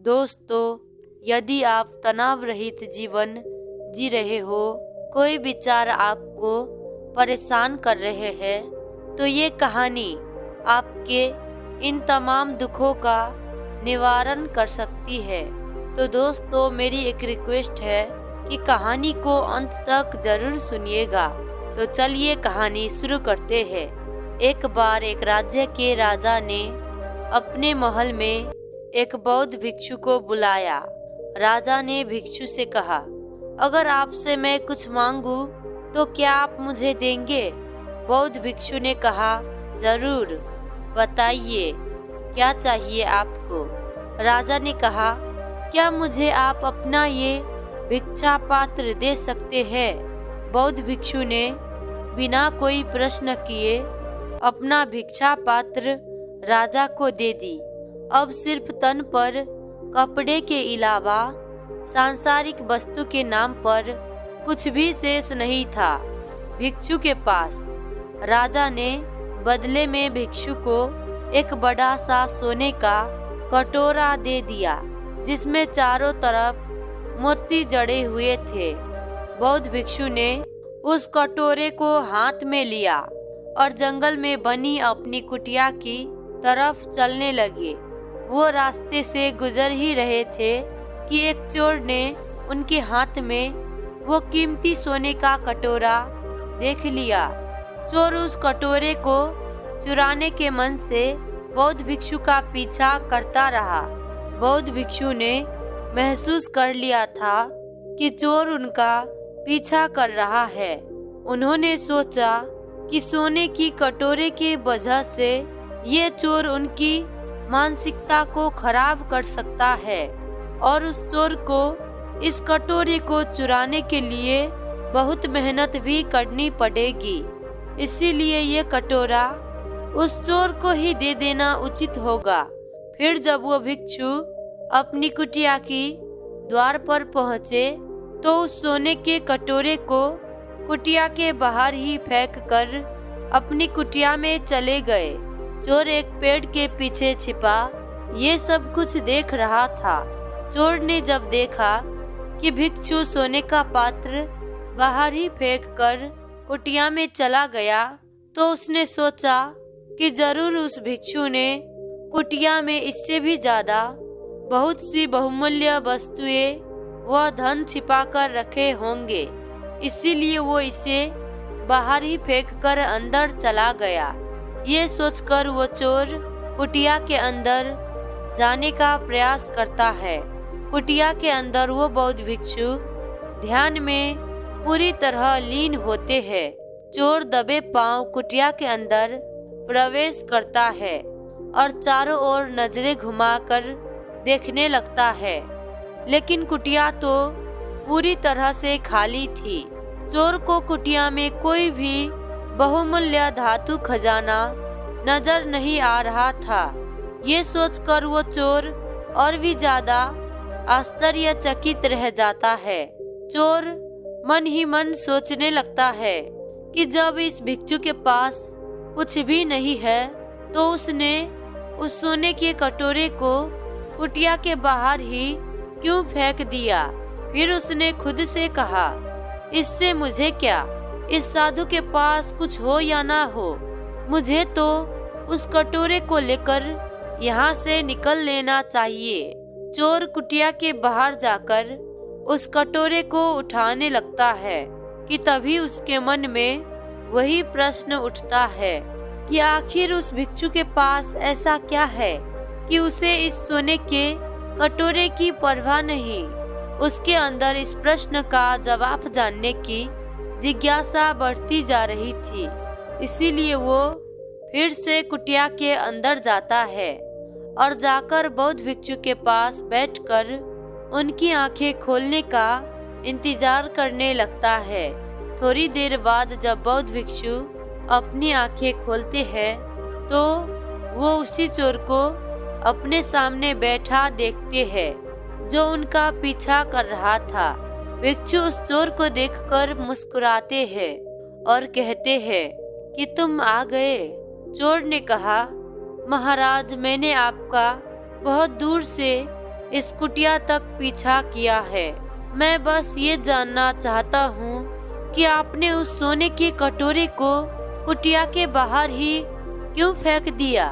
दोस्तों, यदि आप तनाव रहित जीवन जी रहे हो, कोई विचार आपको परेशान कर रहे हैं तो ये कहानी आपके इन तमाम दुखों का निवारण कर सकती है। तो दोस्तों, मेरी एक रिक्वेस्ट है कि कहानी को अंत तक ज़रूर सुनिएगा। तो चलिए कहानी शुरू करते हैं। एक बार एक राज्य के राजा ने अपने महल में एक बौद्ध भिक्षु को बुलाया। राजा ने भिक्षु से कहा, अगर आपसे मैं कुछ मांगू तो क्या आप मुझे देंगे? बौद्ध भिक्षु ने कहा, ज़रूर, बताइए, क्या चाहिए आपको? राजा ने कहा, क्या मुझे आप अपना ये भिक्षा पात्र दे सकते हैं? बौद्ध भिक्षु ने बिना कोई प्रश्न किए अपना भिक्षा पात्र राजा को दे दी। अब सिर्फ़ तन पर, कपड़े के अलावा, सांसारिक वस्तु के नाम पर कुछ भी शेष नहीं था। भिक्षु के पास, राजा ने बदले में भिक्षु को एक बड़ा सा सोने का कटोरा दे दिया, जिसमें चारों तरफ़ मोती जड़े हुए थे। बौद्ध भिक्षु ने उस कटोरे को हाथ में लिया और जंगल में बनी अपनी कुटिया की तरफ़ चलने लगे। वो रास्ते से गुजर ही रहे थे कि एक चोर ने उनके हाथ में वो कीमती सोने का कटोरा देख लिया। चोर उस कटोरे को चुराने के मन से बौद्ध भिक्षु का पीछा करता रहा। बौद्ध भिक्षु ने महसूस कर लिया था कि चोर उनका पीछा कर रहा है। उन्होंने सोचा कि सोने की कटोरे के वजह से ये चोर उनकी मानसिकता को खराब कर सकता है और उस चोर को, इस कटोरे को चुराने के लिए बहुत मेहनत भी करनी पड़ेगी। इसीलिए ये कटोरा उस चोर को ही दे देना उचित होगा। फिर जब वो भिक्षु अपनी कुटिया की द्वार पर पहुँचे तो उस सोने के कटोरे को कुटिया के बाहर ही फेंक कर अपनी कुटिया में चले गए। चोर एक पेड़ के पीछे छिपा, ये सब कुछ देख रहा था। चोर ने जब देखा कि भिक्षु सोने का पात्र बाहर ही फेंक कर कुटिया में चला गया तो उसने सोचा कि ज़रूर उस भिक्षु ने कुटिया में इससे भी ज़्यादा बहुत सी बहुमूल्य वस्तुएँ व धन छिपा कर रखे होंगे। इसीलिए वो इसे बाहर ही फेंक कर अंदर चला गया। ये सोचकर वो चोर कुटिया के अंदर जाने का प्रयास करता है। कुटिया के अंदर वो बौद्ध भिक्षु ध्यान में पूरी तरह लीन होते हैं। चोर दबे पाँव कुटिया के अंदर प्रवेश करता है और चारों ओर नज़रें घुमाकर देखने लगता है। लेकिन कुटिया तो पूरी तरह से खाली थी। चोर को कुटिया में कोई भी बहुमूल्य धातु खजाना नज़र नहीं आ रहा था। ये सोचकर वो चोर और भी ज़्यादा आश्चर्यचकित रह जाता है। चोर मन ही मन सोचने लगता है कि जब इस भिक्षु के पास कुछ भी नहीं है तो उसने उस सोने के कटोरे को कुटिया के बाहर ही क्यों फेंक दिया? फिर उसने खुद से कहा, इससे मुझे क्या इस साधु के पास कुछ हो या ना हो, मुझे तो उस कटोरे को लेकर यहाँ से निकल लेना चाहिए। चोर कुटिया के बाहर जाकर उस कटोरे को उठाने लगता है कि तभी उसके मन में वही प्रश्न उठता है कि आखिर उस भिक्षु के पास ऐसा क्या है कि उसे इस सोने के कटोरे की परवाह नहीं। उसके अंदर इस प्रश्न का जवाब जानने की जिज्ञासा बढ़ती जा रही थी। इसीलिए वो फिर से कुटिया के अंदर जाता है और जाकर बौद्ध भिक्षु के पास बैठकर उनकी आँखें खोलने का इंतज़ार करने लगता है। थोड़ी देर बाद जब बौद्ध भिक्षु अपनी आँखें खोलते हैं तो वो उसी चोर को अपने सामने बैठा देखते हैं, जो उनका पीछा कर रहा था। भिक्षु उस चोर को देखकर मुस्कुराते हैं और कहते हैं कि तुम आ गए। चोर ने कहा, महाराज, मैंने आपका बहुत दूर से इस कुटिया तक पीछा किया है। मैं बस ये जानना चाहता हूँ कि आपने उस सोने की कटोरे को कुटिया के बाहर ही क्यों फेंक दिया?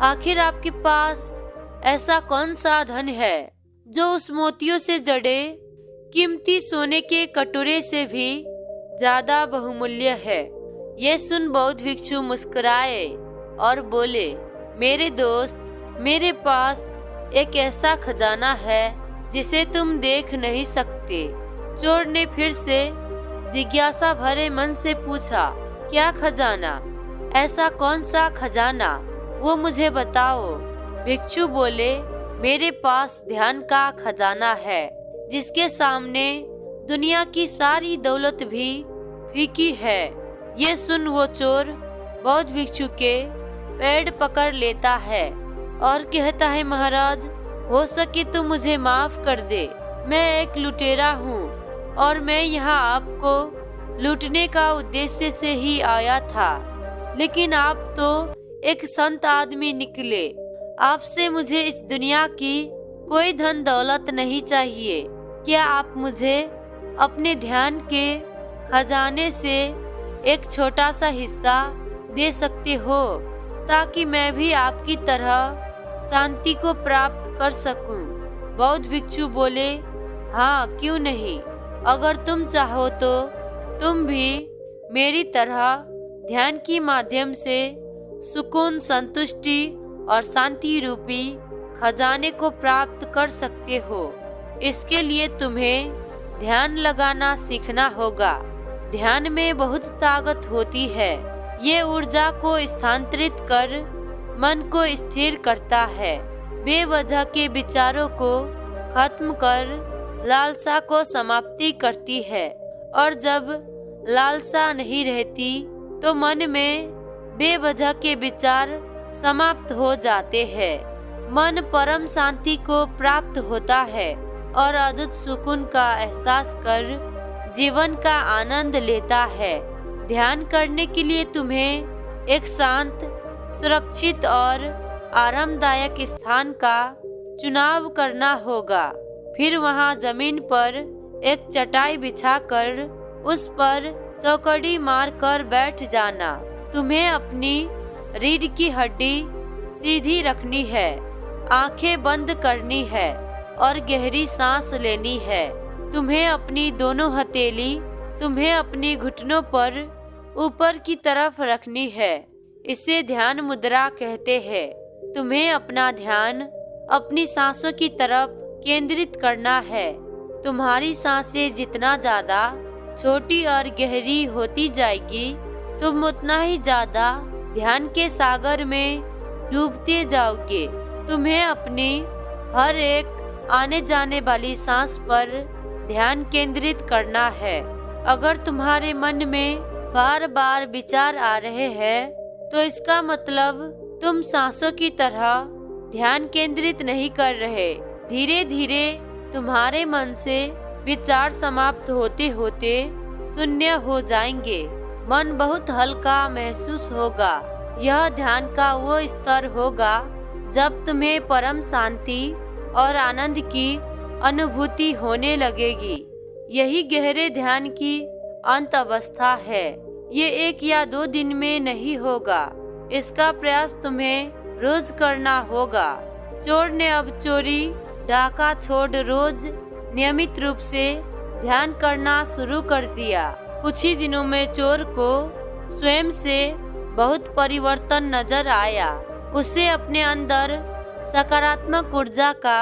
आखिर आपके पास ऐसा कौन सा धन है जो उस मोतियों से जड़े कीमती सोने के कटोरे से भी ज़्यादा बहुमूल्य है। यह सुन बौद्ध भिक्षु मुस्कुराए और बोले, मेरे दोस्त, मेरे पास एक ऐसा खजाना है जिसे तुम देख नहीं सकते। चोर ने फिर से जिज्ञासा भरे मन से पूछा, क्या खजाना? ऐसा कौन सा खजाना? वो मुझे बताओ। भिक्षु बोले, मेरे पास ध्यान का खजाना है। जिसके सामने दुनिया की सारी दौलत भी फीकी है। ये सुन वो चोर बौद्ध भिक्षु के पेड़ पकड़ लेता है और कहता है, महाराज, हो सके तो मुझे माफ़ कर दे। मैं एक लुटेरा हूँ और मैं यहाँ आपको लूटने का उद्देश्य से ही आया था। लेकिन आप तो एक संत आदमी निकले। आपसे मुझे इस दुनिया की कोई धन दौलत नहीं चाहिए। क्या आप मुझे अपने ध्यान के खजाने से एक छोटा सा हिस्सा दे सकते हो, ताकि मैं भी आपकी तरह शांति को प्राप्त कर सकूँ। बौद्ध भिक्षु बोले हाँ क्यों नहीं अगर तुम चाहो तो तुम भी मेरी तरह ध्यान की माध्यम से सुकून, संतुष्टि और शांति रूपी खजाने को प्राप्त कर सकते हो इसके लिए तुम्हें ध्यान लगाना सीखना होगा। ध्यान में बहुत ताकत होती है। ये ऊर्जा को स्थानांतरित कर मन को स्थिर करता है। बेवजह के विचारों को खत्म कर लालसा को समाप्ति करती है। और जब लालसा नहीं रहती तो मन में बेवजह के विचार समाप्त हो जाते हैं। मन परम शांति को प्राप्त होता है। और अद्भुत सुकून का एहसास कर जीवन का आनंद लेता है। ध्यान करने के लिए तुम्हें एक शांत, सुरक्षित और आरामदायक स्थान का चुनाव करना होगा। फिर वहाँ ज़मीन पर एक चटाई बिछाकर उस पर चौकड़ी मार कर बैठ जाना। तुम्हें अपनी रीढ़ की हड्डी सीधी रखनी है, आँखें बंद करनी है। और गहरी सांस लेनी है। तुम्हें अपनी दोनों हथेली, तुम्हें अपनी घुटनों पर ऊपर की तरफ़ रखनी है। इसे ध्यान मुद्रा कहते हैं। तुम्हें अपना ध्यान अपनी सांसों की तरफ़ केंद्रित करना है। तुम्हारी साँसें जितना ज़्यादा छोटी और गहरी होती जाएगी, तुम उतना ही ज़्यादा ध्यान के सागर में डूबते जाओगे। तुम्हें अपनी हर एक आने जाने वाली सांस पर ध्यान केंद्रित करना है। अगर तुम्हारे मन में बार बार विचार आ रहे हैं तो इसका मतलब तुम सांसों की तरह ध्यान केंद्रित नहीं कर रहे। धीरे धीरे तुम्हारे मन से विचार समाप्त होते होते शून्य हो जाएँगे। मन बहुत हल्का महसूस होगा। यह ध्यान का वो स्तर होगा जब तुम्हें परम शांति और आनंद की अनुभूति होने लगेगी। यही गहरे ध्यान की अंत अवस्था है। ये एक या दो दिन में नहीं होगा। इसका प्रयास तुम्हें रोज करना होगा। चोर ने अब चोरी, डाका छोड़ रोज नियमित रूप से ध्यान करना शुरू कर दिया। कुछ ही दिनों में चोर को स्वयं से बहुत परिवर्तन नज़र आया। उसे अपने अंदर सकारात्मक ऊर्जा का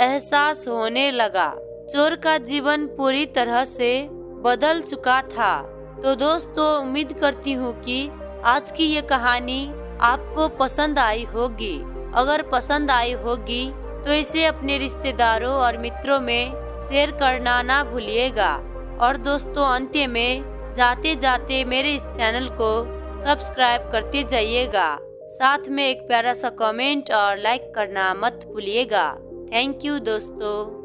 एहसास होने लगा। चोर का जीवन पूरी तरह से बदल चुका था। तो दोस्तों, उम्मीद करती हूँ कि आज की ये कहानी आपको पसंद आई होगी। अगर पसंद आई होगी तो इसे अपने रिश्तेदारों और मित्रों में शेयर करना ना भूलिएगा। और दोस्तों, अंत में जाते जाते मेरे इस चैनल को सब्सक्राइब करते जाइएगा। साथ में एक प्यारा सा कमेंट और लाइक करना मत भूलिएगा। थैंक यू दोस्तों।